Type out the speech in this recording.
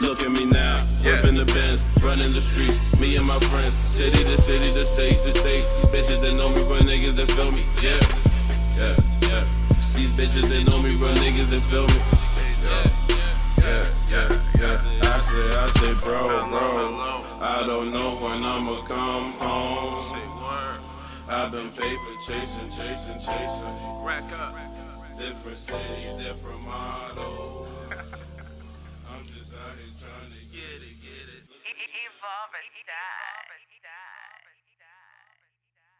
Look at me now, Yeah. up in the Benz, running the streets. Me and my friends, city to city, to state to state. These bitches that know me run niggas that feel me. Yeah, yeah, yeah. These bitches that know me run niggas that feel me. Yeah, yeah, yeah, yeah. I say, I say, bro, bro. I don't know when I'ma come home. I've been paper chasing, chasing, chasing. Rack up. Different city, different model. Out trying to get it, get it. Evolve or die.